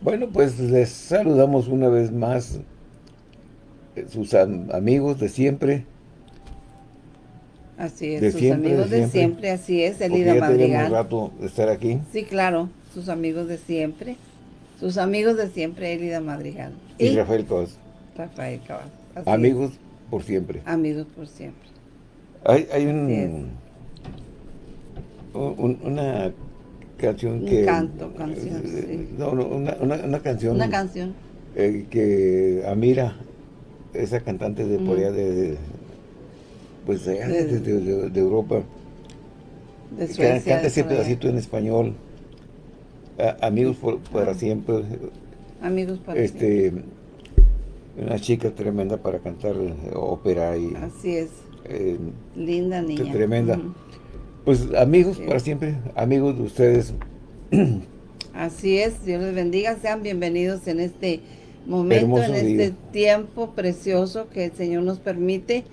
Bueno, pues les saludamos una vez más eh, sus amigos de siempre. Así es, sus amigos de siempre. así es, Elida Madrigal. rato de estar aquí. Sí, claro, sus amigos de siempre. Sus amigos de siempre, Elida Madrigal. Y, Rafael Cabas. Rafael Cabas. Amigos por siempre. Amigos por siempre. Hay, hay un, un, una canción que... Un canto, canción, eh, No, no una, una, canción. Una canción. Eh, que Amira, esa cantante de por allá de, pues de, de, de, Europa. De Suecia, canta ese pedacito en español. amigos por, para siempre. Amigos para este, Una chica tremenda para cantar ópera y... Así es. Eh, Linda niña. Tremenda. Pues amigos para siempre, amigos de ustedes. Así es, Dios les bendiga, sean bienvenidos en este momento, en este tiempo precioso que el Señor nos permite,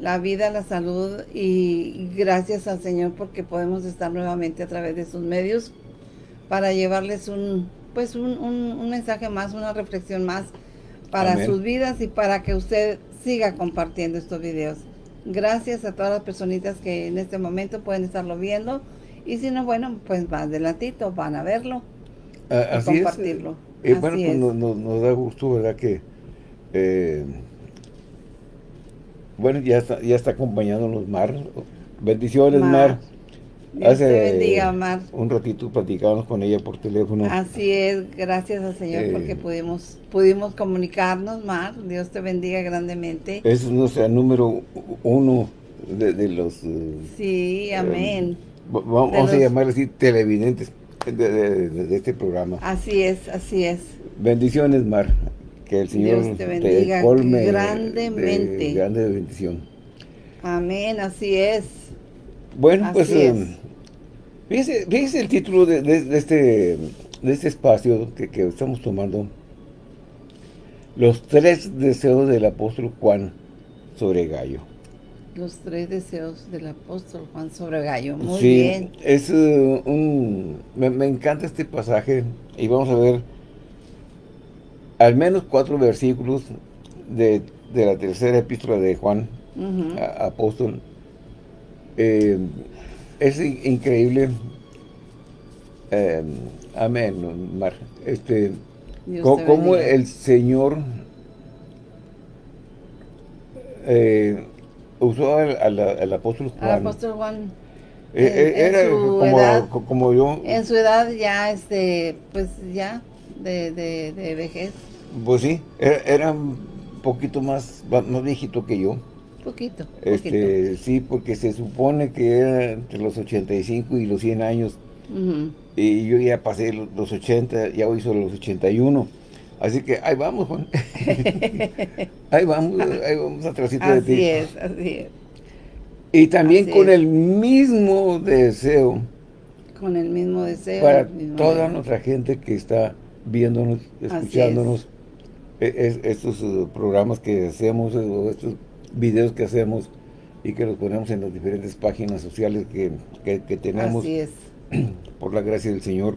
la vida, la salud y gracias al Señor porque podemos estar nuevamente a través de sus medios para llevarles un, pues un, mensaje más, una reflexión más para sus vidas y para que usted siga compartiendo estos videos. Gracias a todas las personitas que en este momento pueden estarlo viendo. Y si no, bueno, pues más adelantito van a verlo y compartirlo. Eh, bueno, pues nos, da gusto, ¿verdad? Que, eh, bueno, ya está, ya está acompañándonos Mar. Bendiciones, Mar. Hace Mar. un ratito platicábamos con ella por teléfono. Así es, gracias al Señor eh, porque pudimos pudimos comunicarnos, Mar. Dios te bendiga grandemente. Es nuestra número uno de, los... Eh, sí, amén. vamos a llamarle así televidentes de, este programa. Así es, así es. Bendiciones, Mar. Que el Señor te bendiga grandemente. grande bendición. Amén, así es. Bueno, pues Fíjese, el título de, este, de este espacio que, estamos tomando. Los tres deseos del apóstol Juan sobre Gallo. Los tres deseos del apóstol Juan sobre Gallo. Muy sí, bien. es uh, un... Me, encanta este pasaje y vamos a ver al menos cuatro versículos de, la tercera epístola de Juan, apóstol. Eh, es increíble. Eh, amén, Mar. Este, cómo, el Señor eh, usó al, apóstol Juan. Al apóstol Juan. Eh, era como, como, yo. En su edad ya, este, pues ya, de, de, vejez. Pues sí, era, un poquito más, más viejito que yo. Poquito, este, Sí, porque se supone que era entre los 85 y los 100 años. Y yo ya pasé los 80, ya hoy son los 81. Así que ahí vamos, Juan. ahí vamos, ahí vamos atrásito de ti. Así es, así es. Y también con el mismo deseo. Con el mismo deseo. Para toda nuestra gente que está viéndonos, escuchándonos, e, estos uh, programas que hacemos, estos videos que hacemos y que los ponemos en las diferentes páginas sociales que, que, tenemos. Así es. Por la gracia del Señor.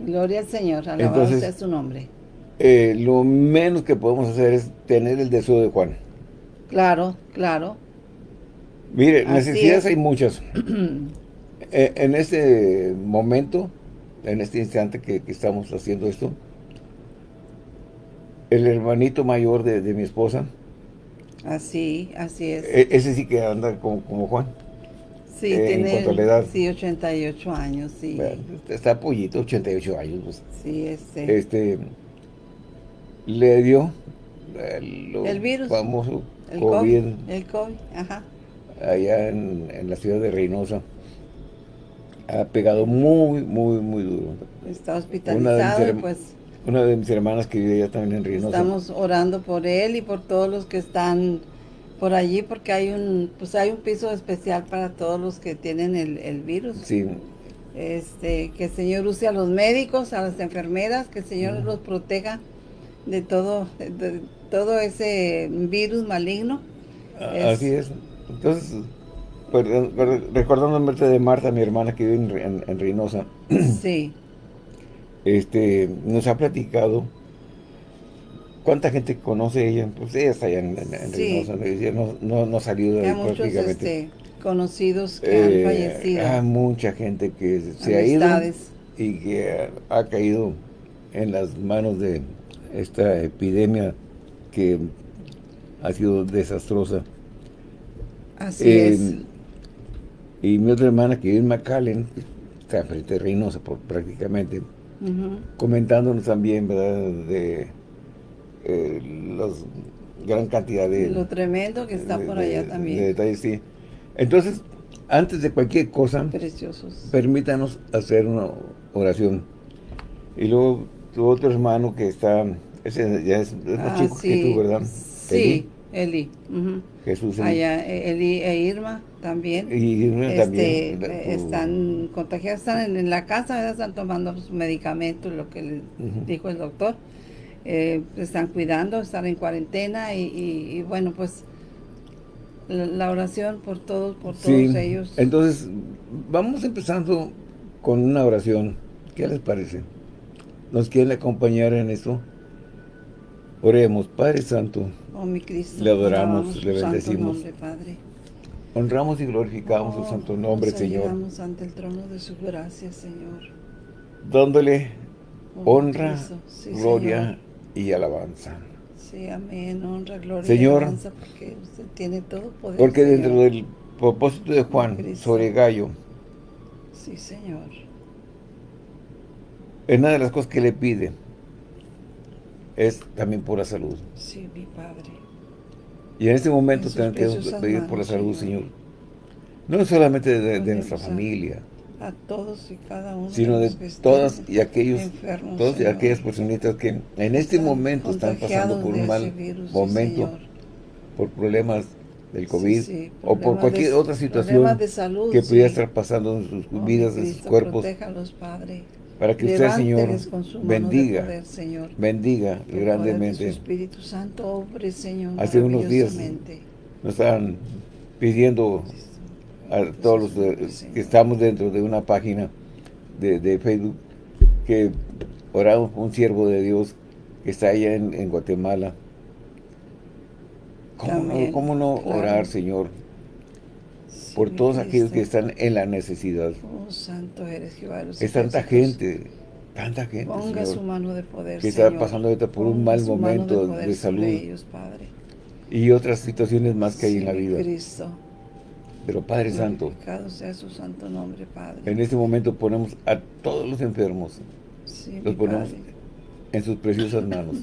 Gloria al Señor, alabado sea su nombre. Eh, lo menos que podemos hacer es tener el deseo de Juan. Claro, claro. Mire, necesidades hay muchas. Eh, en este momento, en este instante que, estamos haciendo esto, el hermanito mayor de, de mi esposa, Así, así es. E, ese sí que anda como, Juan. Sí, eh, tiene en edad. Sí, 88 años, sí. está pollito, 88 años. Pues. Sí, este. Este, le dio el, virus. famoso el COVID, El COVID, ajá. Allá en, en, la ciudad de Reynosa. Ha pegado muy, muy, muy duro. Está hospitalizado, pues una de mis hermanas que vive allá también en Reynosa. Estamos orando por él y por todos los que están por allí porque hay un pues hay un piso especial para todos los que tienen el, virus. Sí. Este, que el Señor use a los médicos, a las enfermeras, que el Señor los proteja de todo de, todo ese virus maligno. Así es. Entonces, recordando el de Marta, mi hermana que vive en, en Reynosa. Sí. Este, nos ha platicado ¿Cuánta gente conoce ella? Pues ella está allá en, en, no, no, no, ha salido de ahí muchos este, conocidos que han eh, fallecido. Hay mucha gente que se ha ido y que ha, caído en las manos de esta epidemia que ha sido desastrosa. Así es. Y mi otra hermana que vive en McAllen, está frente de Reynosa prácticamente, comentándonos también, ¿verdad?, de eh, los gran cantidad de... Lo tremendo que está por allá también. De detalles, sí. Entonces, antes de cualquier cosa, Preciosos. permítanos hacer una oración. Y luego tu otro hermano que está, ese ya es, más ah, chico que tú, ¿verdad? Sí, Eli. Jesús. Allá, eh, Eli e Irma también. Y Irma este, también. Eh, están contagiados, están en, la casa, están tomando su medicamento, lo que le dijo el doctor eh, están cuidando, están en cuarentena y, bueno, pues la, oración por todos, por todos ellos. Entonces, vamos empezando con una oración. ¿Qué les parece? ¿Nos quieren acompañar en eso? Oremos, Padre Santo. Oh, mi Cristo. Le adoramos, le bendecimos. Padre. Honramos y glorificamos su oh, santo nombre, Señor. ante el trono de su gracia, Señor. Dándole oh, honra, gloria y alabanza. Sí, amén, honra, gloria Señor, y alabanza, porque usted tiene todo poder. Porque dentro del propósito de Juan sobre Gallo, sí, Señor. Es una de las cosas que le pide es también por la salud. Sí, mi Padre. Y en este momento tenemos que pedir por la salud, Señor. No solamente de nuestra familia, a todos y cada uno sino de, todas y aquellos todas y aquellas personitas que en este momento están pasando por un mal momento por problemas del COVID o por cualquier otra situación que pudiera estar pasando en sus oh, vidas, en sus cuerpos. Para que usted, Señor, bendiga, bendiga grandemente. Espíritu Santo, Señor, Hace unos días nos estaban pidiendo a todos los que estamos dentro de una página de, Facebook, que oramos un siervo de Dios que está allá en, Guatemala. ¿Cómo no, orar, Señor? Por todos aquellos que están en la necesidad. Oh, santo eres Jehová. Es tanta gente, tanta gente, Ponga su mano de poder, Que está pasando ahorita por un mal momento de, salud. Y otras situaciones más que hay en la vida. Cristo. Pero Padre Santo, sea su santo nombre, Padre. En este momento ponemos a todos los enfermos, los ponemos en sus preciosas manos.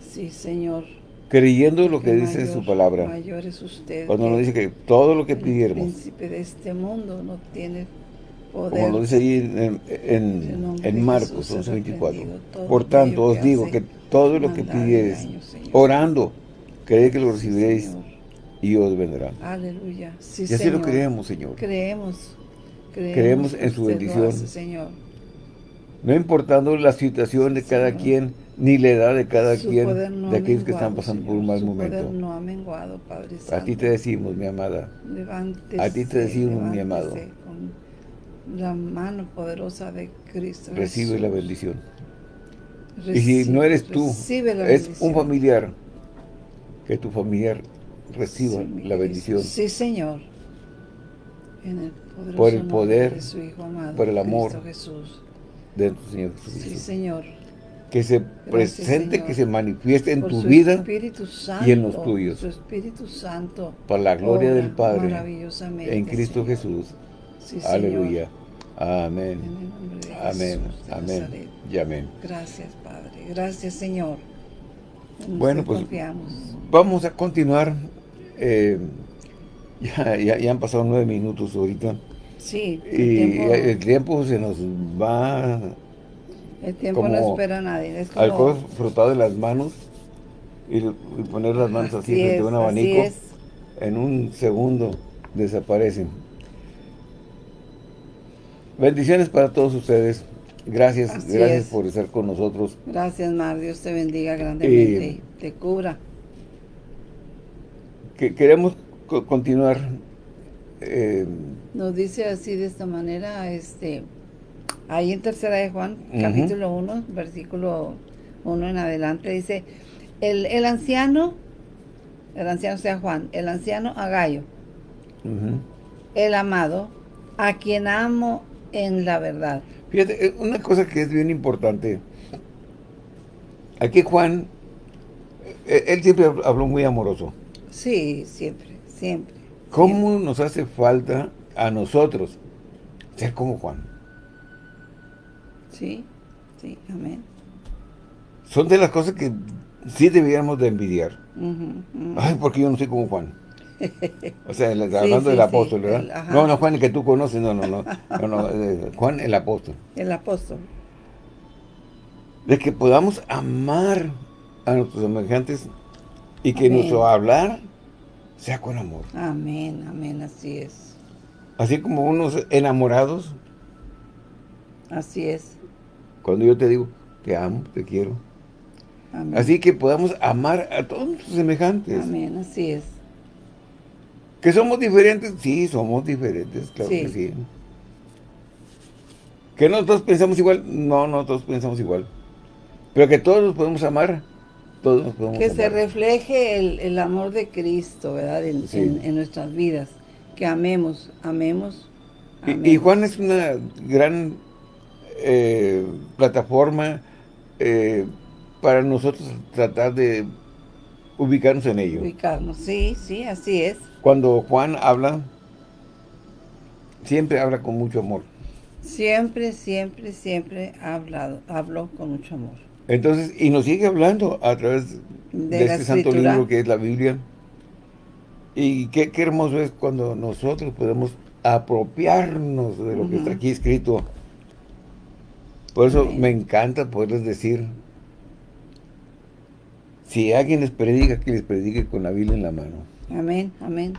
Sí, Señor. Creyendo lo que dice su palabra. Mayor es usted. Cuando nos dice que todo lo que pidiéramos. El príncipe de este mundo no tiene poder. Como lo dice ahí en, en, en Marcos 11.24. Por tanto, os digo que todo lo que pidieres, orando, creed que lo recibiréis y os vendrá. Aleluya. Sí, y así lo creemos, Señor. Creemos. Creemos, en su bendición. Señor. No importando la situación de cada quien, ni la edad de cada quien, de aquellos que están pasando por un mal momento. no ha menguado, Padre Santo. A ti te decimos, mi amada. Levántese, a ti te decimos, mi amado. Con la mano poderosa de Cristo Recibe la bendición. y si no eres tú, es un familiar, que tu familiar reciba la bendición. Sí, Señor. por el poder, de su Hijo amado, por el amor Jesús. De nuestro Señor Jesucristo. Sí, Señor. Que se presente, que se manifieste en tu vida y en los tuyos. Su Espíritu Santo. Para la gloria del Padre. En Cristo Jesús. Aleluya. Amén. Amén. amén. Y amén. Gracias, Padre. Gracias, Señor. bueno, pues vamos a continuar eh, ya, ya, han pasado nueve minutos ahorita. Sí. y el tiempo se nos va... El tiempo no espera a nadie. Es Alcohol frotado en las manos y, poner las manos así, frente a un abanico. En un segundo desaparecen. Bendiciones para todos ustedes. Gracias, gracias por estar con nosotros. Gracias, Mar. Dios te bendiga grandemente te cubra que queremos continuar. Eh, Nos dice así de esta manera, este, Ahí en tercera de Juan, capítulo 1, versículo 1 en adelante, dice, el, el anciano, el anciano sea Juan, el anciano Agallo, el amado, a quien amo en la verdad. Fíjate, eh, una cosa que es bien importante, aquí Juan, eh, él siempre habló muy amoroso. Sí, siempre, siempre. ¿Cómo nos hace falta a nosotros ser como Juan? Sí, sí, amén. Son de las cosas que sí deberíamos de envidiar. Ay, porque yo no soy como Juan. O sea, hablando del apóstol, ¿verdad? no, no, Juan, el que tú conoces, no, no, no. no, eh, Juan, el apóstol. El apóstol. De que podamos amar a nuestros semejantes y que nuestro hablar sea con amor. Amén, amén, así es. Así como unos enamorados. Así es. Cuando yo te digo, te amo, te quiero. Amén. Así que podamos amar a todos nuestros semejantes. Amén, así es. ¿Que somos diferentes? Sí, somos diferentes, claro que sí. ¿Que nosotros pensamos igual? No, no todos pensamos igual. Pero que todos nos podemos amar, todos nos podemos Que se refleje el, amor de Cristo, ¿verdad? En, nuestras vidas. Que amemos, amemos. Y, Juan es una gran eh, plataforma eh, para nosotros tratar de ubicarnos en ello. Ubicarnos, sí, sí, así es. Cuando Juan habla, siempre habla con mucho amor. Siempre, siempre, siempre ha hablado, habló con mucho amor. Entonces, y nos sigue hablando a través de, este santo libro que es la Biblia. Y qué, hermoso es cuando nosotros podemos apropiarnos de lo que está aquí escrito. Por eso me encanta poderles decir, si alguien les predica, que les predique con la Biblia en la mano. Amén, amén.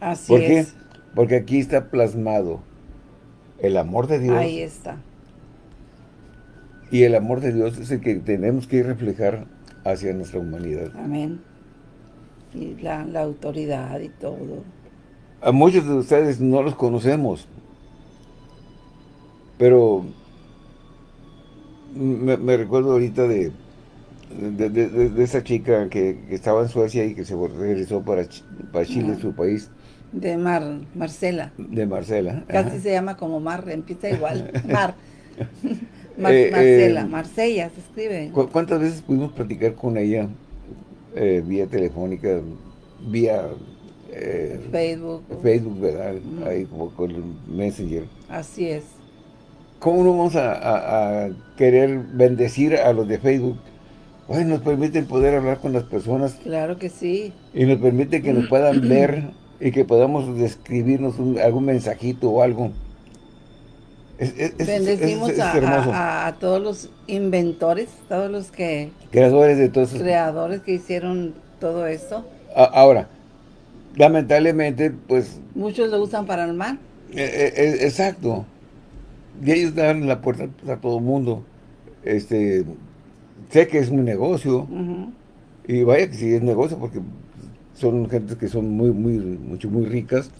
Así ¿Por qué? Porque aquí está plasmado el amor de Dios. Ahí está. Y el amor de Dios es el que tenemos que reflejar hacia nuestra humanidad. Amén. Y la, autoridad y todo. A muchos de ustedes no los conocemos. Pero me recuerdo ahorita de de, esa chica que, estaba en Suecia y que se regresó para, para Chile, su país. De Mar, Marcela. De Marcela. Casi se llama como Mar, empieza igual. Mar. Eh, Marcela, eh, Marsella se escribe. ¿Cuántas veces pudimos platicar con ella eh, vía telefónica, vía Facebook? Facebook, ¿verdad? Ahí con el Messenger. Así es. ¿Cómo no vamos a querer bendecir a los de Facebook pues nos permiten poder hablar con las personas. Claro que sí. Y nos permite que nos puedan ver y que podamos describirnos algún mensajito o algo. Bendecimos a, todos los inventores, todos los que... Creadores de todos Creadores que hicieron todo esto. ahora, lamentablemente, pues... Muchos lo usan para el mal. E, e, e, exacto. Y ellos dan la puerta a todo el mundo. Este, sé que es un negocio, y vaya que sí es negocio, porque son gente que son muy, muy, mucho, muy ricas,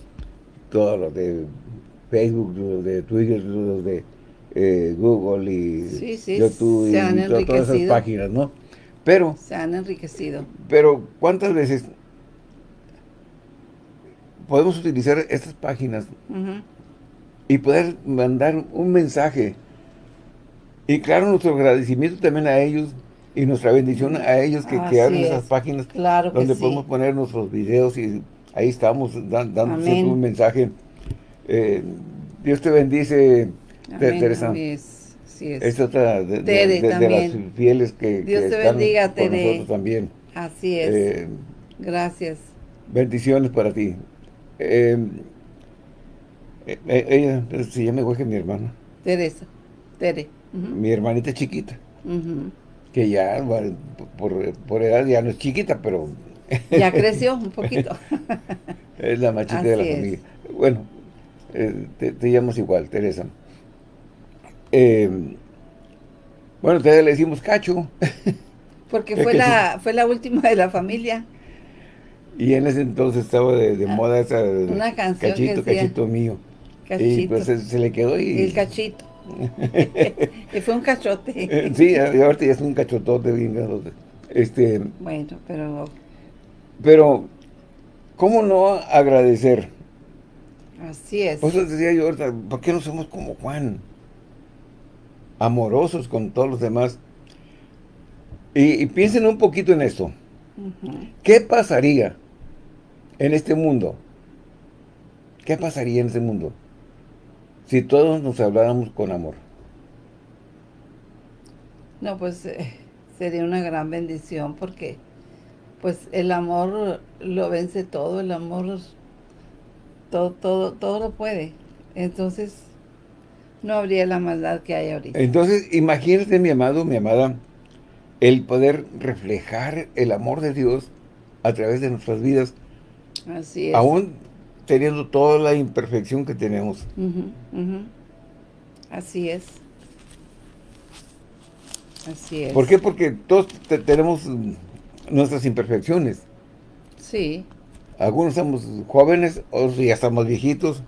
todos los de Facebook, los de Twitter, los de eh, Google y YouTube y todas esas páginas, ¿no? Pero... Se han enriquecido. Pero, ¿cuántas veces podemos utilizar estas páginas y poder mandar un mensaje y claro, nuestro agradecimiento también a ellos y nuestra bendición a ellos que, crearon esas páginas donde podemos poner nuestros videos y ahí estamos dando un mensaje. Eh, Dios te bendice, Teresa. es. otra de, las fieles que, Dios te bendiga, con nosotros también. Así es. Eh, Gracias. Bendiciones para ti. Eh, ella se llama igual que mi hermana. Teresa. Tere mi hermanita chiquita, que ya, por, edad ya no es chiquita, pero... Ya creció un poquito. es la machita de la familia. Bueno, eh, te, llamas igual, Teresa. Eh, bueno, te le decimos Cacho. Porque fue la, fue la última de la familia. Y en ese entonces estaba de, moda esa... Una canción Cachito, cachito mío. Cachito. Y pues se, le quedó y... El cachito. y fue un cachote. Eh, sí, ahorita ya es un cachotote bien Este, bueno, pero... Pero, ¿cómo no agradecer? Así es. Por eso decía yo ahorita, ¿por qué no somos como Juan? Amorosos con todos los demás. Y, piensen un poquito en esto. ¿Qué pasaría en este mundo? ¿Qué pasaría en este mundo? Si todos nos habláramos con amor. No, pues eh, sería una gran bendición porque pues el amor lo vence todo, el amor todo, todo, todo lo puede. Entonces, no habría la maldad que hay ahorita. Entonces, imagínate, mi amado, mi amada, el poder reflejar el amor de Dios a través de nuestras vidas. Así es. Aún teniendo toda la imperfección que tenemos. Así es. Así es. ¿Por qué? Porque todos tenemos nuestras imperfecciones. Sí. Algunos estamos jóvenes, otros ya estamos viejitos.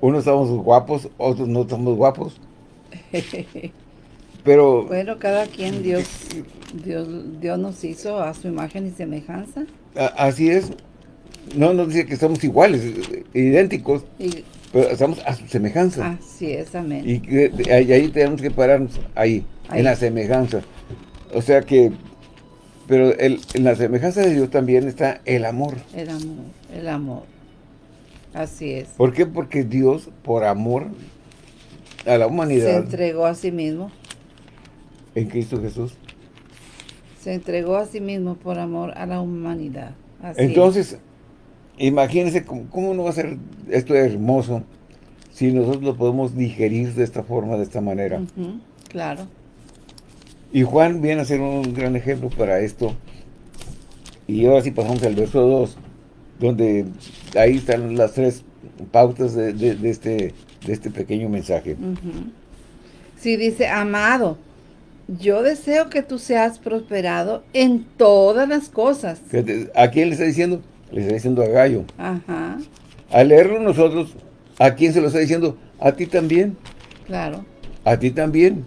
Unos estamos guapos, otros no estamos guapos. Pero... Bueno, cada quien Dios, Dios, Dios nos hizo a su imagen y semejanza. así es. No nos dice que somos iguales, idénticos, pero estamos a su semejanza. Así es, amén. Y, ahí, tenemos que pararnos, ahí, en la semejanza. O sea que pero el, en la semejanza de Dios también está el amor. El amor, el amor. Así es. ¿Por qué? Porque Dios, por amor a la humanidad... Se entregó a sí mismo. En Cristo Jesús. Se entregó a sí mismo por amor a la humanidad. Entonces, imagínense cómo, no va a ser esto hermoso si nosotros lo podemos digerir de esta forma, de esta manera. claro. Y Juan viene a ser un gran ejemplo para esto. Y ahora sí pasamos al verso 2, donde ahí están las tres pautas de, este, de este pequeño mensaje. Sí, dice, amado, yo deseo que tú seas prosperado en todas las cosas. ¿A quién le está diciendo? Le está diciendo a Gallo. Ajá. Al leerlo nosotros, ¿a quién se lo está diciendo? A ti también. Claro. A ti también.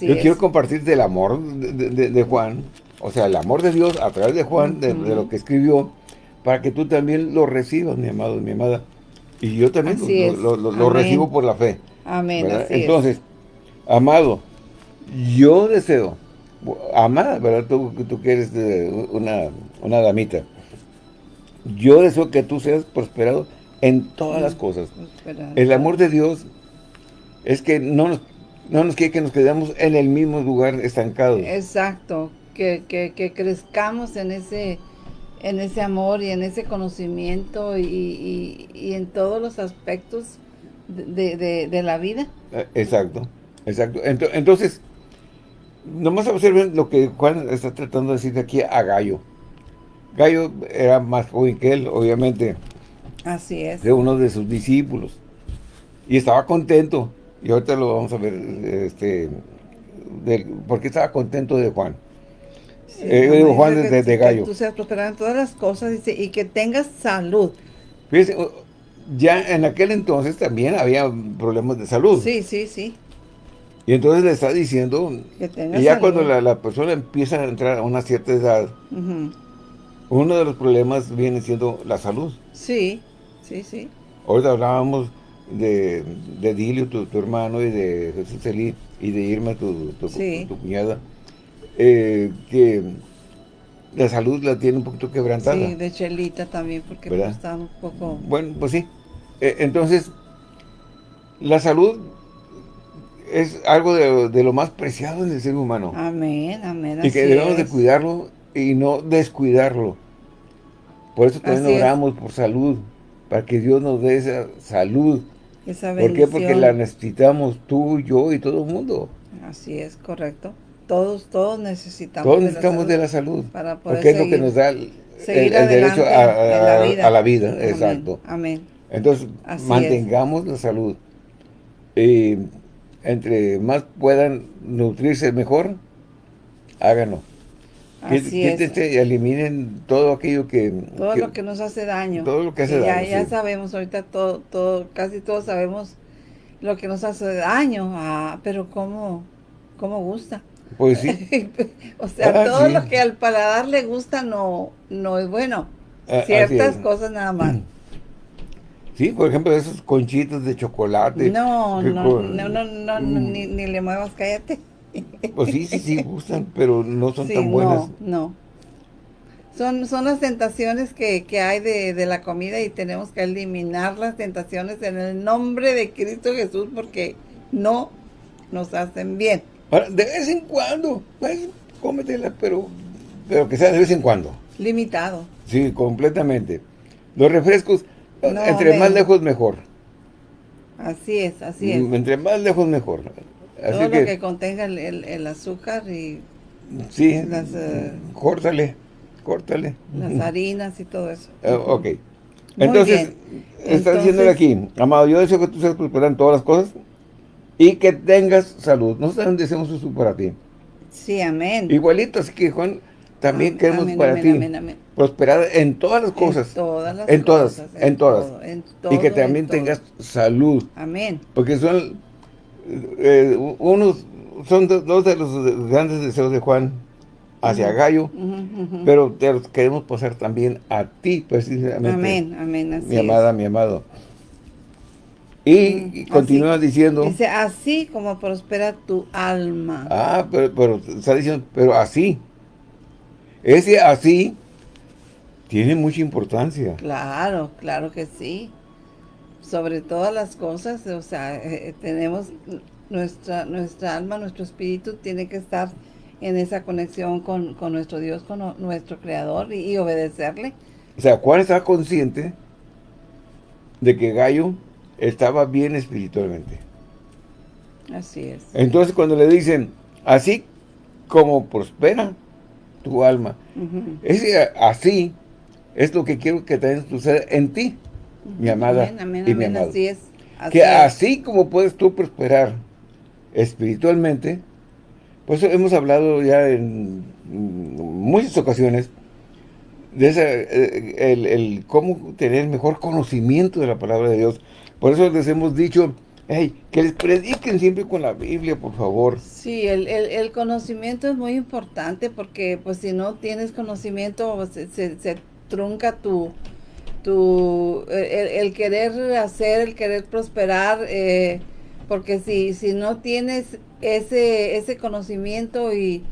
Yo quiero compartirte el amor de, Juan, o sea, el amor de Dios a través de Juan, de, lo que escribió, para que tú también lo recibas, mi amado, mi amada. Y yo también lo, recibo por la fe. Amén. Entonces, amado, yo deseo, amada, ¿verdad? Tú, tú que eres una, una damita. Yo deseo que tú seas prosperado en todas las cosas. El amor de Dios es que no nos no nos quiere que nos quedemos en el mismo lugar estancado. Exacto, que, que, crezcamos en ese, en ese amor y en ese conocimiento y, en todos los aspectos de, la vida. Eh, exacto, exacto. Entonces, nomás observen lo que Juan está tratando de decir aquí a Gallo. Gallo era más joven que él, obviamente. Así es. De uno de sus discípulos. Y estaba contento y ahorita lo vamos a ver, este, porque estaba contento de Juan. Eh, yo digo Juan de, de, Gallo. Que tú seas prosperado en todas las cosas dice, y que tengas salud. Fíjese, ya en aquel entonces también había problemas de salud. Sí, sí, sí. Y entonces le está diciendo, y ya cuando la, persona empieza a entrar a una cierta edad, uno de los problemas viene siendo la salud. Sí, sí, sí. Ahorita hablábamos de, de Dilio, tu, hermano, y de Jesús Elí, y de Irma, tu, tu, cuñada, eh, que la salud la tiene un poquito quebrantada. Sí, de Chelita también, porque pues está un poco... Bueno, pues sí. Eh, entonces, la salud es algo de, lo más preciado en el ser humano. Amén, amén. Y que debemos de cuidarlo y no descuidarlo. Por eso también oramos por salud, para que Dios nos dé esa salud ¿Por qué? Porque la necesitamos tú, yo y todo el mundo. Así es, correcto. Todos, todos necesitamos Todos necesitamos de la salud. Para poder porque es lo que nos da el, derecho a, la vida. exacto. Amén. Entonces, mantengamos la salud. Y entre más puedan nutrirse mejor, háganlo. Así y eliminen todo aquello que... Todo lo que nos hace daño. Todo lo que hace daño, Ya, sabemos ahorita, todo, todo, casi todos sabemos lo que nos hace daño, ah, pero ¿cómo, cómo gusta? Pues sí. o sea, ah, todo lo que al paladar le gusta no, no es bueno. Ah, Ciertas cosas nada más. Sí, por ejemplo, esos conchitos de chocolate. No, no, no, no, no, mm. ni, ni, le muevas, cállate. Pues sí, sí, sí, gustan, pero no son tan buenas. No, no. Son, son las tentaciones que, que hay de, de, la comida y tenemos que eliminar las tentaciones en el nombre de Cristo Jesús porque no nos hacen bien. Ahora, de vez en cuando, pues, cómetela, pero, pero que sea de vez en cuando. Limitado. Sí, completamente. Los refrescos, entre más lejos mejor. Así es, así es. Entre más lejos mejor. Así Todo lo que contenga el, el, azúcar y... Sí, las, uh, córtale, córtale. Las harinas y todo eso. Uh, ok. Entonces, está diciéndole aquí, amado, yo deseo que tú seas prosperado en todas las cosas y que tengas salud. Nosotros deseamos eso para ti. Sí, amén. Igualito, así que Juan, también queremos para ti prosperar en todas las cosas. En todas las en todas, cosas, en, todas. y que también tengas salud. Amén. Porque son eh, unos, son dos de los grandes deseos de Juan hacia Gallo, pero te los queremos pasar también a ti, precisamente. Amén, amén. mi amada, mi amado. Y, continúa diciendo... Dice, así como prospera tu alma. Ah, pero, pero está diciendo, pero así. Ese así tiene mucha importancia. Claro, claro que sí. Sobre todas las cosas, o sea, eh, eh, tenemos nuestra, nuestra alma, nuestro espíritu tiene que estar en esa conexión con, nuestro Dios, con nuestro Creador y, y obedecerle. O sea, Juan está consciente de que Gallo estaba bien espiritualmente. Así es. Entonces cuando le dicen, así como prospera tu alma, ese así es lo que quiero que también suceda en ti, mi amada y mi amado. Así es. que así como puedes tú prosperar espiritualmente, pues hemos hablado ya en muchas ocasiones de eh, el, el cómo tener mejor conocimiento de la palabra de Dios, por eso les hemos dicho, hey, que les prediquen siempre con la Biblia, por favor. Sí, el, conocimiento es muy importante porque pues si no tienes conocimiento pues, se, trunca tu, tu el, querer hacer, el querer prosperar, eh, porque si, si no tienes ese, ese conocimiento y,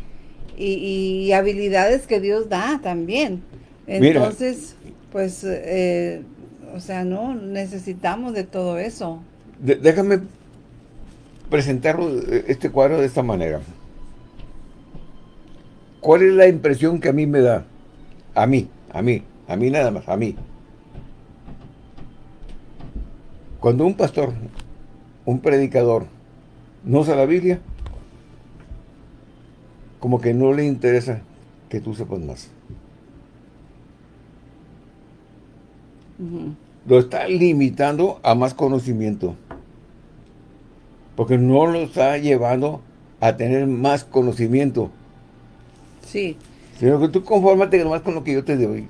y, habilidades que Dios da también, entonces pues eh, o sea, no, necesitamos de todo eso. déjame presentar este cuadro de esta manera. ¿Cuál es la impresión que a mí me da? A mí, a mí, a mí nada más, a mí. Cuando un pastor, un predicador, no usa la Biblia, como que no le interesa que tú sepas más. Lo está limitando a más conocimiento. Porque no lo está llevando a tener más conocimiento. Sí. Sino que tú confórmate nomás con lo que yo te doy.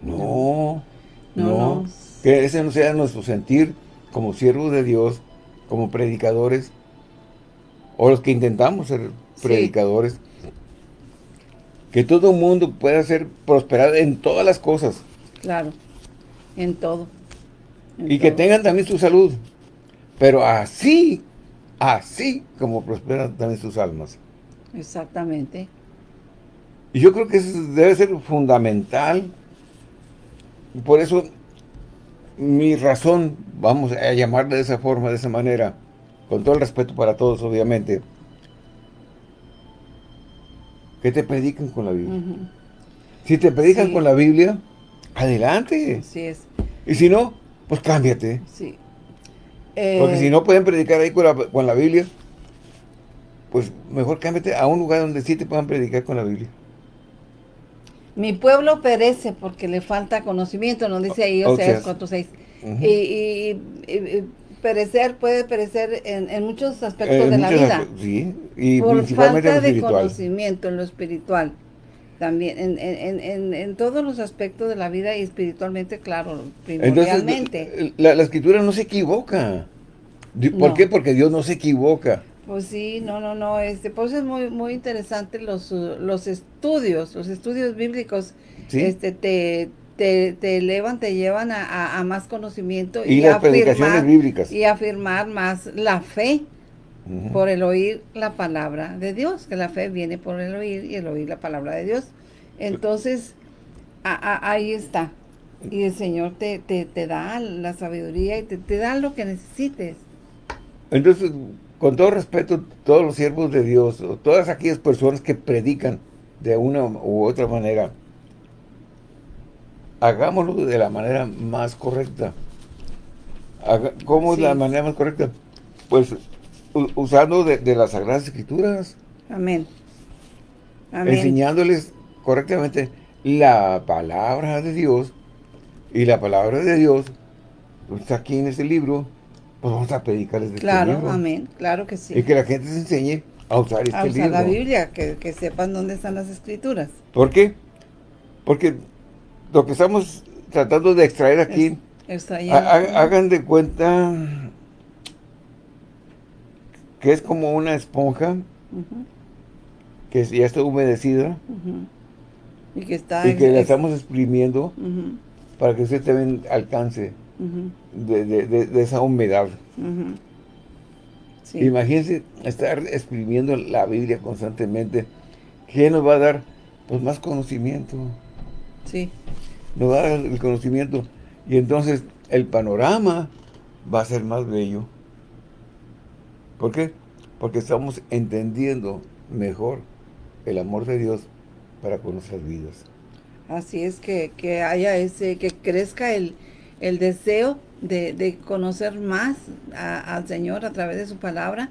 No, no, Que ese no sea nuestro sentir como siervos de Dios, como predicadores, o los que intentamos ser predicadores. Que todo el mundo pueda ser prosperado en todas las cosas. Claro, en todo. y que tengan también su salud. Pero así, así como prosperan también sus almas. Exactamente. Y yo creo que eso debe ser fundamental. Por eso, mi razón, vamos a llamarle de esa forma, de esa manera, con todo el respeto para todos, obviamente, que te predican con la Biblia. Si te predican con la Biblia, Adelante. Así es. Y si no, pues cámbiate. Sí. Porque si eh, no pueden predicar ahí con la, con la Biblia, pues mejor cámbiate a un lugar donde sí te puedan predicar con la Biblia. Mi pueblo perece porque le falta conocimiento, nos dice ahí o sea, 4.6. y, perecer puede perecer en, muchos aspectos de la vida. Sí, y por falta de conocimiento en lo espiritual. también en, en, en, todos los aspectos de la vida y espiritualmente, claro, primordialmente. la, escritura no se equivoca. ¿Por qué? Porque Dios no se equivoca. Pues sí, no, no, no, este, pues es muy, muy interesante los, los estudios, los estudios bíblicos, este, te, te, te, elevan, te llevan a, más conocimiento y, las afirmar, bíblicas. y afirmar más la fe por el oír la palabra de Dios, que la fe viene por el oír y el oír la palabra de Dios. Entonces, ahí está. Y el Señor te, te, te da la sabiduría y te, te da lo que necesites. Entonces, con todo respeto, todos los siervos de Dios, todas aquellas personas que predican de una u otra manera, hagámoslo de la manera más correcta. ¿Cómo es la manera más correcta? Pues usando de, las Sagradas Escrituras. Amén. Enseñándoles correctamente la palabra de Dios. Y la palabra de Dios está aquí en este libro pues vamos a predicarles de este Claro, amén, claro que sí. Y que la gente se enseñe a usar este libro. A usar la Biblia, que, sepan dónde están las escrituras. ¿Por qué? Porque lo que estamos tratando de extraer aquí, hagan de cuenta que es como una esponja que ya está humedecida y que, está y que la estamos exprimiendo para que usted también alcance de, esa humedad. Imagínense estar escribiendo la Biblia constantemente. ¿Qué nos va a dar? Pues más conocimiento. Sí. Nos va a dar el conocimiento. Y entonces el panorama va a ser más bello. ¿Por qué? Porque estamos entendiendo mejor el amor de Dios para con nuestras vidas. Así es que, que haya ese, que crezca el, el deseo de, conocer más al Señor a través de su palabra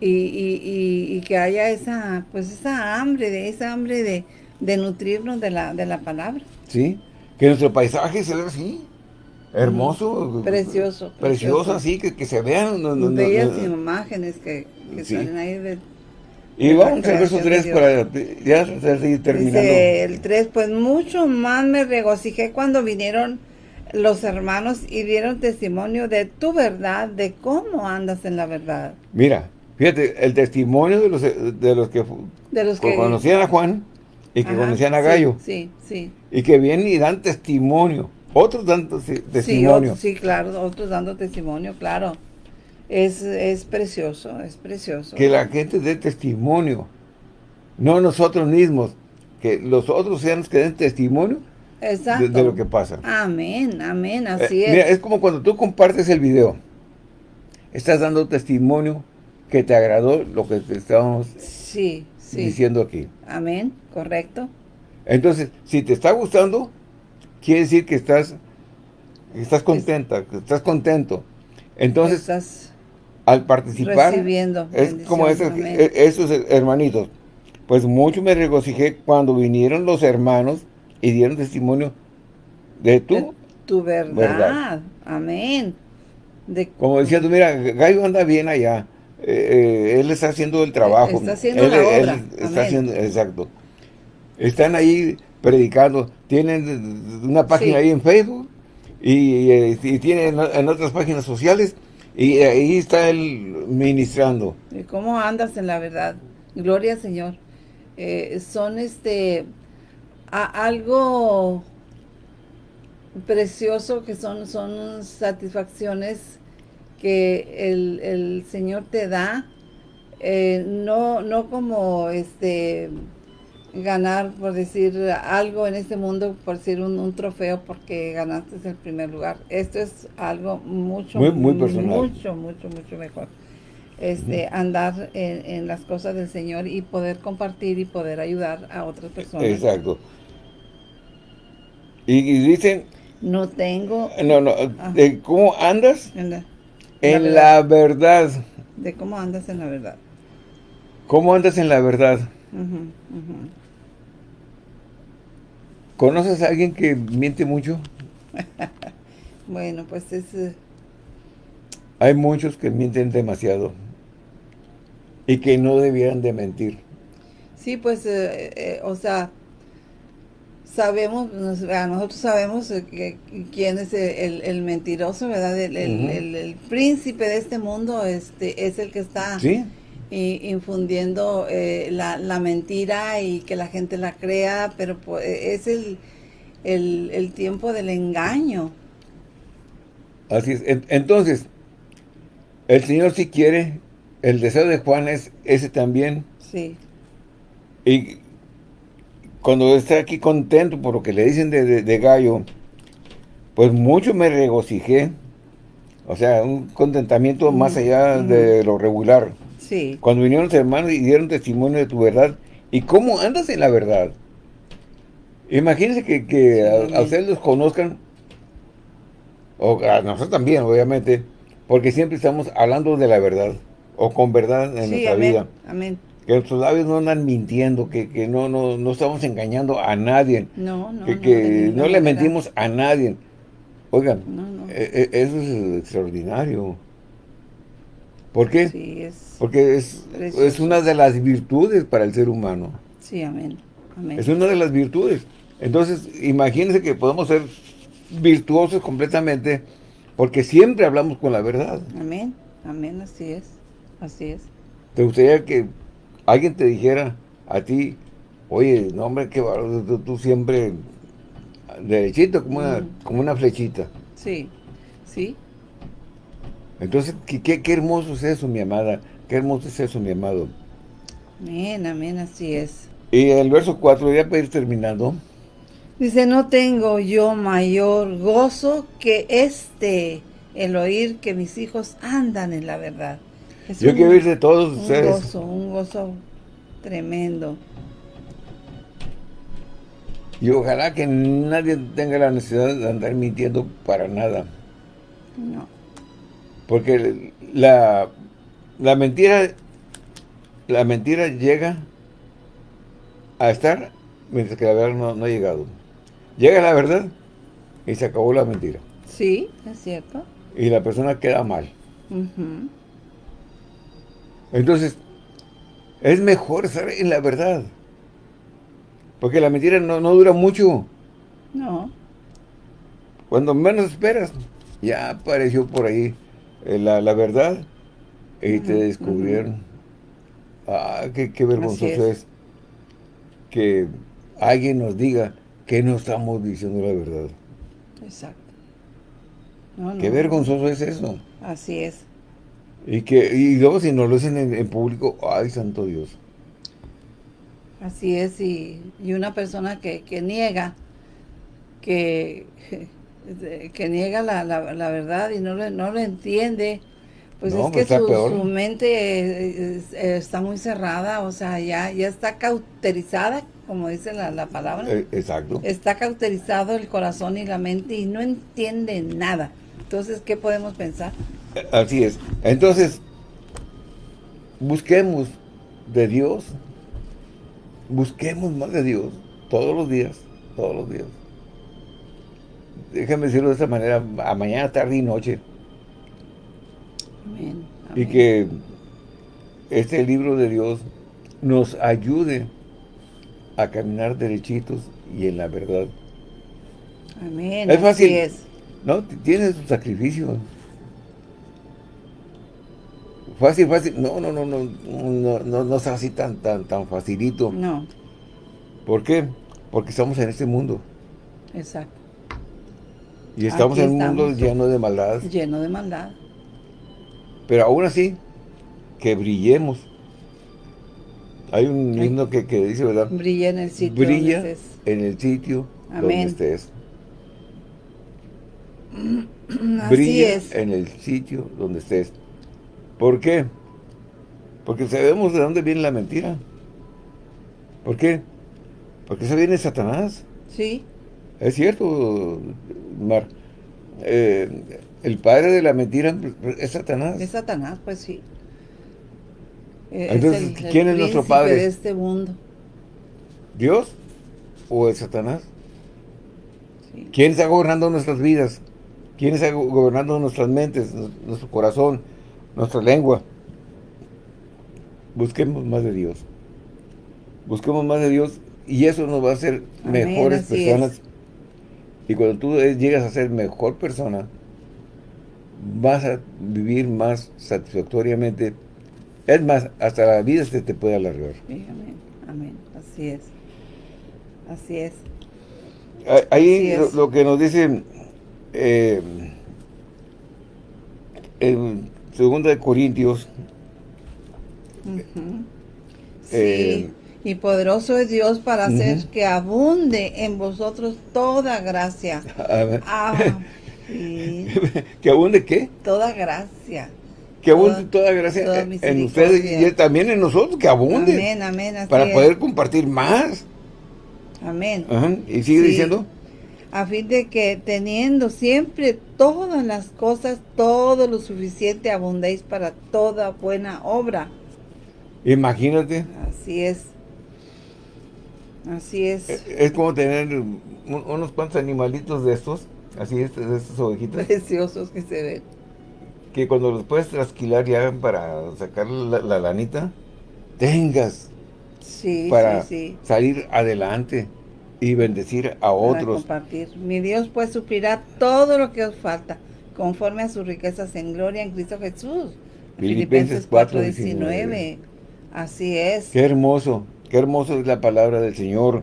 y, que haya esa pues esa hambre, de esa hambre de, de nutrirnos de la, de la palabra. Sí, que nuestro paisaje se vea así, hermoso. Precioso. Precioso, así, que, se vean. Bellas imágenes que, salen ahí de, y vamos al verso 3 para ya seguir terminando. el 3, pues mucho más me regocijé cuando vinieron los hermanos y dieron testimonio de tu verdad, de cómo andas en la verdad. Mira, fíjate, el testimonio de los, de los, que, de los que conocían a Juan y que conocían a Gallo. Sí, sí, Y que vienen y dan testimonio. Otros dando testimonio. Sí, claro, otros dando testimonio, claro. Es, es precioso, es precioso. Que la gente dé testimonio. No nosotros mismos. Que los otros sean los que den testimonio Exacto. De, lo que pasa. Amén, amén, así eh, es. Mira, es como cuando tú compartes el video. Estás dando testimonio que te agradó lo que te estábamos sí, diciendo aquí. Amén, correcto. Entonces, si te está gustando, quiere decir que estás, estás contenta, que estás contento. Entonces, estás al participar, recibiendo es como esos, e, esos hermanitos. Pues mucho me regocijé cuando vinieron los hermanos y dieron testimonio de tu, tu verdad. Amén. De, Como decía tú, mira, Gallo anda bien allá. Eh, eh, él está haciendo el trabajo. Está haciendo la obra. está haciendo, exacto. Están ahí predicando. Tienen una página ahí en Facebook y, eh, tienen en, otras páginas sociales y ahí está él ministrando. ¿Y cómo andas en la verdad? Gloria al Señor. son este algo precioso que son, son satisfacciones que el, Señor te da, eh, no, no como este ganar, por decir algo en este mundo, por decir un, trofeo porque ganaste el primer lugar. Esto es algo mucho, muy, mucho, mucho, mucho mejor. Este, andar en, en, las cosas del Señor y poder compartir y poder ayudar a otras personas. Exacto. Y, dicen... No tengo... No, no, de cómo andas en la, en la, verdad. De cómo andas en la verdad. ¿Cómo andas en la verdad? ¿Conoces a alguien que miente mucho? bueno, pues es... Eh, Hay muchos que mienten demasiado y que no debieran de mentir. Sí, pues, eh, eh, o sea, sabemos, nosotros sabemos que, quién es el, mentiroso, ¿verdad? El, príncipe de este mundo este es el que está infundiendo eh, la, mentira y que la gente la crea, pero pues, es el, el, tiempo del engaño. Así es. Entonces, el Señor si quiere, el deseo de Juan es ese también. Sí. Y cuando está aquí contento por lo que le dicen de, Gallo, pues mucho me regocijé. O sea, un contentamiento más allá de lo regular. Sí. Cuando vinieron los hermanos y dieron testimonio de tu verdad. ¿Y cómo andas en la verdad? Imagínense que, a, ustedes los conozcan, o a nosotros también, obviamente, porque siempre estamos hablando de la verdad, o con verdad en nuestra vida. Amén que nuestros labios no andan mintiendo, que, que no, no, no estamos engañando a nadie. No, no, Que, que no, le mentimos a nadie. Oigan, e, e, eso es extraordinario. ¿Por qué? Sí, es Porque es, es una de las virtudes para el ser humano. Sí, amén. amén. Es una de las virtudes. Entonces, imagínense que podemos ser virtuosos completamente porque siempre hablamos con la verdad. Amén, amén, así es, así es. ¿Te gustaría que alguien te dijera a ti, oye, no hombre, qué tú, tú, siempre derechito, como, una, como una flechita. Sí, sí. Entonces, ¿qué, qué, hermoso es eso, mi amada. Qué hermoso es eso, mi amado. Amén, amén, así es. Y el verso 4, ya para ir terminando. Dice, no tengo yo mayor gozo que este, el oír que mis hijos andan en la verdad. Yo quiero ir de todos ustedes. Un gozo, un gozo tremendo. Y ojalá que nadie tenga la necesidad de andar mintiendo para nada. No. Porque la, la mentira la mentira llega a estar mientras que la verdad no, ha llegado. Llega la verdad y se acabó la mentira. Sí, es cierto. Y la persona queda mal. Entonces, es mejor estar en la verdad. Porque la mentira no, dura mucho. No. Cuando menos esperas, ya apareció por ahí eh, la, verdad y te descubrieron. Ah, qué, qué vergonzoso es. que alguien nos diga que no estamos diciendo la verdad. Exacto. qué vergonzoso es eso. Así es. Y que y luego si no lo hacen en, público, ¡ay, santo Dios! Así es, y, una persona que, niega, que, que niega la, la, verdad y no, no lo entiende, pues es que su, mente está muy cerrada, o sea, ya, ya está cauterizada, como dice la, la palabra. Eh, exacto. Está cauterizado el corazón y la mente y no entiende nada. Entonces, ¿qué podemos pensar? Así es. Entonces, busquemos de Dios, busquemos más de Dios todos los días, todos los días. Déjame decirlo de esta manera, a mañana, tarde y noche. Amén. Y que este libro de Dios nos ayude a caminar derechitos y en la verdad. Amén. Es fácil. es. No, tiene su sacrificio. Fácil, fácil. No, no, no, no, no, no, no es así tan, tan, tan facilito. No. ¿Por qué? Porque estamos en este mundo. Exacto. Y estamos en un mundo lleno de maldad. Lleno de maldad. Pero aún así, que brillemos. Hay un himno que, que, dice, ¿verdad? Brilla en el sitio Brilla donde estés. en el sitio donde estés. Así Brilla es. en el sitio donde estés. ¿Por qué? Porque sabemos de dónde viene la mentira. ¿Por qué? Porque eso viene Satanás. Sí. Es cierto, Mar. Eh, el padre de la mentira es Satanás. Es Satanás, pues sí. Entonces, ¿quién es nuestro padre? de este mundo. ¿Dios o es Satanás? ¿Quién está gobernando nuestras vidas? ¿Quién está gobernando nuestras mentes, nuestro corazón? Nuestra lengua. Busquemos más de Dios. Busquemos más de Dios Y eso nos va a hacer mejores personas. Y cuando tú llegas a ser mejor persona, vas a vivir más satisfactoriamente. Es más, hasta la vida se te puede alargar. amén, amén. Así es. Así es. Ahí Lo, que nos dice eh, 2 de Corintios. Eh, sí. y poderoso es Dios para hacer que abunde en vosotros toda gracia. Ah, ¿Que abunde qué? Toda gracia. Que abunde toda, gracia en ustedes y también en nosotros, que abunde. Amén, amén. para poder compartir más. Amén. ¿Y sigue diciendo? A fin de que teniendo siempre todas las cosas, todo lo suficiente, abundéis para toda buena obra. Imagínate. Así es. Así es. Es, es como tener unos cuantos animalitos de estos Así es, de estas ovejitas. Preciosos que se ven. Que cuando los puedes trasquilar ya para sacar la, lanita, tengas sí, para sí, salir adelante y bendecir a otros. compartir. Mi Dios pues suplirá todo lo que os falta, conforme a sus riquezas en gloria en Cristo Jesús. Filipenses 4.19. Así es. Qué hermoso, qué hermoso es la palabra del Señor.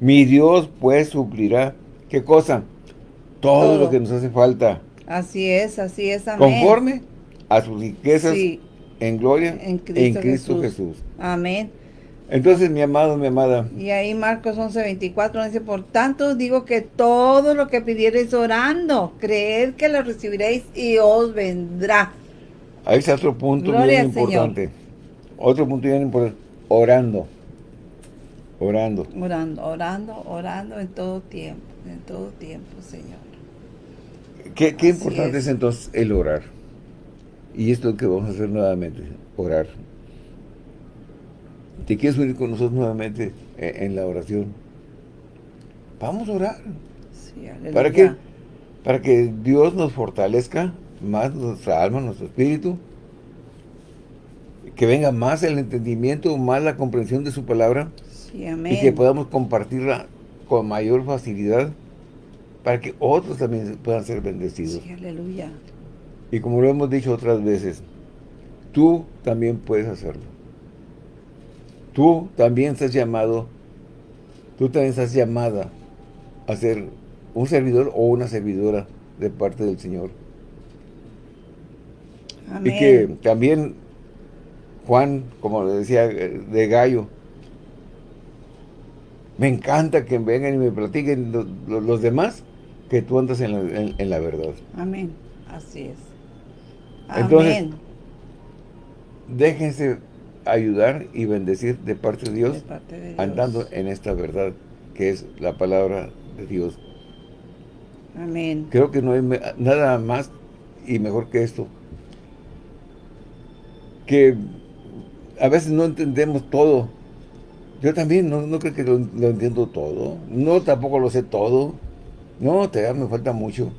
Mi Dios pues suplirá, ¿qué cosa? todo, lo que nos hace falta. Así es, así es, amén. Conforme a sus riquezas en gloria en Cristo, Jesús. Amén. Entonces, mi amado, mi amada. Y ahí Marcos 11, 24 dice, por tanto digo que todo lo que pidiereis orando, creed que lo recibiréis y os vendrá. Ahí está otro punto bien importante. Otro punto bien importante. Orando. Orando. Orando, orando, orando en todo tiempo, en todo tiempo, Señor. Qué, importante es. entonces el orar. Y esto es lo que vamos a hacer nuevamente, orar. ¿Te quieres unir con nosotros nuevamente en, la oración? Vamos a orar. ¿Para qué? Para que Dios nos fortalezca más nuestra alma, nuestro espíritu, que venga más el entendimiento, más la comprensión de su palabra, y que podamos compartirla con mayor facilidad para que otros también puedan ser bendecidos. Sí, aleluya. Y como lo hemos dicho otras veces, tú también puedes hacerlo. Tú también estás llamado, tú también estás llamada a ser un servidor o una servidora de parte del Señor. Amén. Y que también Juan, como le decía, de Gallo, me encanta que vengan y me platiquen los demás que tú andas en la, verdad. Amén. Así es. Entonces, déjense ayudar y bendecir de parte de Dios, andando en esta verdad que es la palabra de Dios. Amén. Creo que no hay nada más y mejor que esto. Que a veces no entendemos todo. Yo también no, creo que lo, lo entiendo todo. No tampoco lo sé todo. No, te me falta mucho.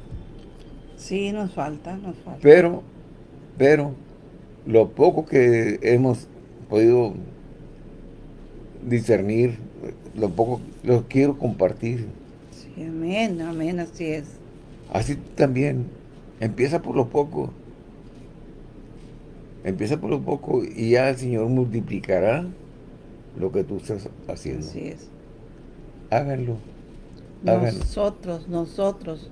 Sí, nos falta, nos falta. Pero, pero, lo poco que hemos podido discernir, lo poco, lo quiero compartir. Sí, amén, amén, así es. Así también, empieza por lo poco. Empieza por lo poco y ya el Señor multiplicará lo que tú estás haciendo. Así es. Háganlo. Nosotros, nosotros,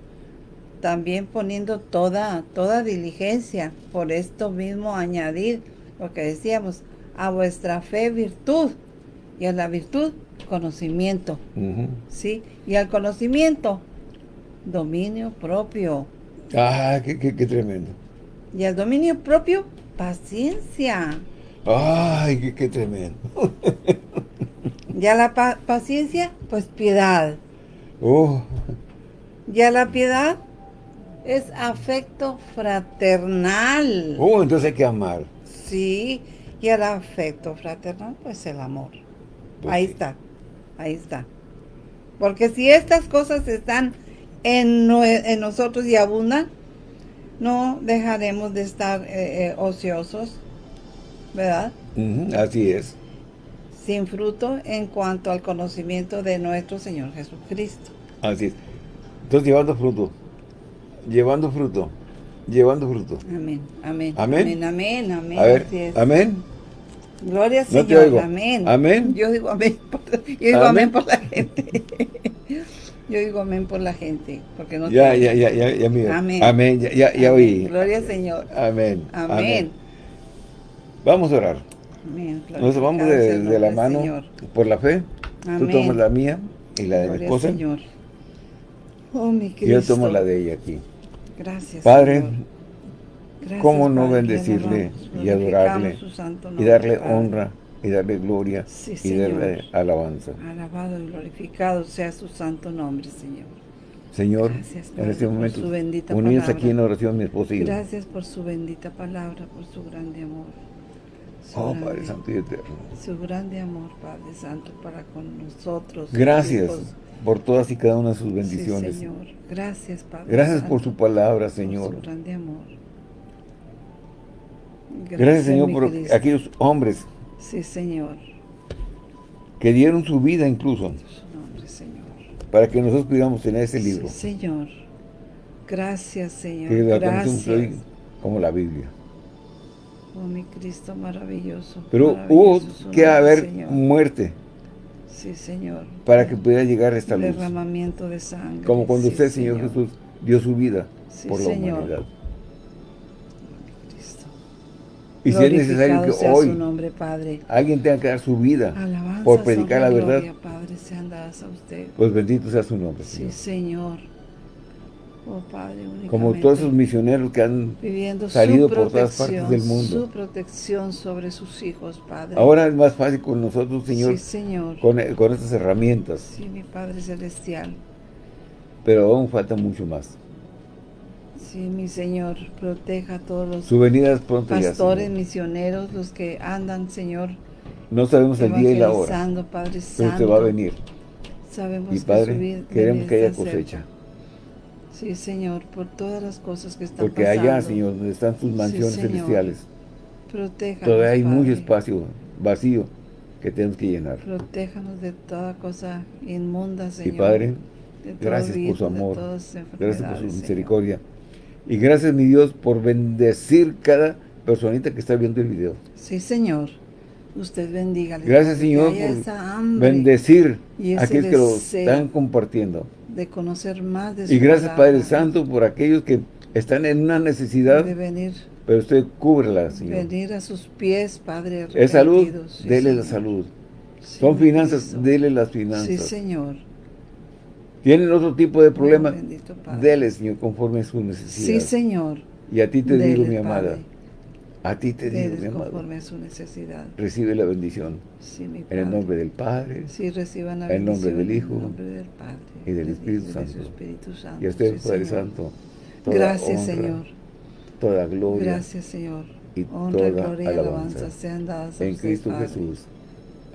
también poniendo toda, toda diligencia, por esto mismo añadir lo que decíamos, a vuestra fe virtud, y a la virtud conocimiento, ¿sí? Y al conocimiento, dominio propio. Ah, qué, tremendo. Y al dominio propio, paciencia. Ay, qué, tremendo. y a la paciencia, pues piedad. Oh. Ya la piedad es afecto fraternal. Oh, entonces hay que amar. Sí, y el afecto fraternal, pues el amor. Pues ahí está, ahí está. Porque si estas cosas están en, nosotros y abundan, no dejaremos de estar eh, eh, ociosos, ¿verdad? así es. sin fruto en cuanto al conocimiento de nuestro Señor Jesucristo. Así es. Entonces, llevando fruto, llevando fruto, llevando fruto. Amén, amén. Amén, amén, amén. A ver, amén. Gloria al Señor, amén. Amén. Yo digo amén, por, yo digo amén, por la gente. yo digo amén por la gente, porque no Ya, ya, ya, ya, ya, mira. Amén. Amén, ya, ya, ya oí. Gloria al Señor. Amén. Amén. Vamos a orar. Amén. Nos vamos de, la mano por la fe. Tú tomas la mía y la de mi esposa. Señor. Oh, mi Cristo. Yo tomo la de ella aquí. Gracias, Padre, ¿cómo no bendecirle y adorarle y darle honra y darle gloria y darle alabanza? Alabado y glorificado sea su santo nombre, Señor. Señor, en este momento, unidos aquí en oración mi esposa. Gracias por su bendita palabra, por su grande amor. oh, Padre Santo y Eterno. Su grande amor, Padre Santo, para con nosotros. Gracias por todas y cada una de sus bendiciones. Sí, Señor. Gracias, Padre. Gracias por su palabra, Señor. Por su grande amor. Gracias, Gracias Señor, por aquellos hombres. Sí, Señor. Que dieron su vida incluso. Nombre, Señor. Para que nosotros pudiéramos tener ese libro. Sí, Señor. Gracias, Señor. Que Gracias. Como la Biblia. Oh, mi Cristo maravilloso. Pero hubo que haber muerte Sí, Señor. Para que pudiera llegar a esta luz. Derramamiento de sangre. Como cuando usted, Señor, Jesús, dio su vida por la humanidad. Y si es necesario que hoy nombre, Padre. alguien tenga que dar su vida por predicar la verdad, Padre, sean dadas a usted. pues bendito sea su nombre, Señor. Oh, Padre, Como todos esos misioneros que han salido por todas partes del mundo. Su protección sobre sus hijos, Padre. Ahora es más fácil con nosotros, Señor. Sí, Señor. Con, con estas herramientas. Sí, mi Padre Celestial. Pero aún falta mucho más. Sí, mi Señor, proteja a todos los pronto pastores, misioneros, los que andan, Señor. No sabemos el día y la hora. Padre pero usted va a venir. Sabemos y Padre, queremos que haya cosecha. Sí, Señor, por todas las cosas que están Porque allá, Señor, donde están tus mansiones celestiales, Protéjanos, todavía hay mucho espacio vacío que tenemos que llenar. Protéjanos de toda cosa inmunda, Señor. Y Padre, gracias por su amor, gracias por su misericordia. Y gracias, mi Dios, por bendecir cada personita que está viendo el video. Sí, Señor. Usted bendiga. Gracias, Señor, por bendecir a aquellos que lo están compartiendo de conocer más de su Y gracias Padre Santo por aquellos que están en una necesidad. De venir. Pero usted cúbrela, Señor. Venir a sus pies, Padre. Es salud, dele la salud. Son finanzas, dele las finanzas. Sí, Señor. Tienen otro tipo de problema, dele, Señor, conforme a su necesidad. Sí, Señor. Y a ti te digo, mi amada, a ti te digo, mi amado. conforme a su necesidad. Recibe la bendición. Sí, mi Padre. En el nombre del Padre. Sí, reciban la bendición. En el nombre del Hijo. En el nombre del Padre. Y del Espíritu, Santo. Espíritu Santo. Y a usted, sí, Padre Señor. Santo. Toda Gracias, honra, Señor. Toda gloria. Gracias, Señor. Y honra, toda gloria alabanza. y alabanza sean dadas a En Cristo Padre. Jesús.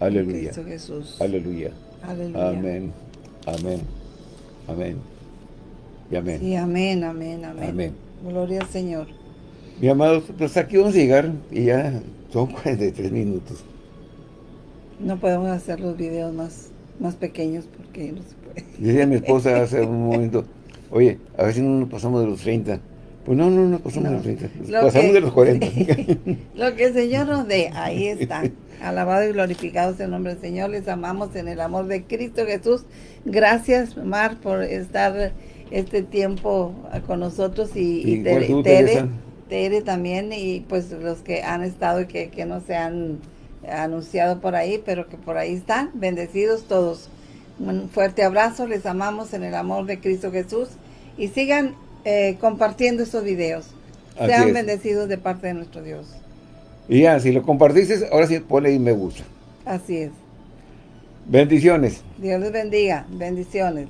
Aleluya. En Cristo Jesús. Aleluya. Aleluya. Amén. Amén. Amén. Y amén. Sí, amén, amén, amén. Amén. Gloria al Señor. Mi amados, pues aquí vamos a llegar y ya son 43 minutos. No podemos hacer los videos más, más pequeños porque no se puede. Decía mi esposa hace un momento, oye, a ver si no nos pasamos de los 30. Pues no, no nos pasamos No. de los 30, nos Lo pasamos que- de los 40. Lo que el Señor nos dé, ahí está. Alabado y glorificado sea el nombre del Señor. Les amamos en el amor de Cristo Jesús. Gracias, Mar, por estar este tiempo con nosotros y, Tere, tú, Tere, también y pues los que han estado y que, que no se han anunciado por ahí, pero que por ahí están. Bendecidos todos. Un fuerte abrazo, les amamos en el amor de Cristo Jesús y sigan eh, compartiendo estos videos. Así Sean es. bendecidos de parte de nuestro Dios. Y ya, si lo compartiste, ahora sí ponle ahí me gusta. Así es. Bendiciones. Dios les bendiga. Bendiciones.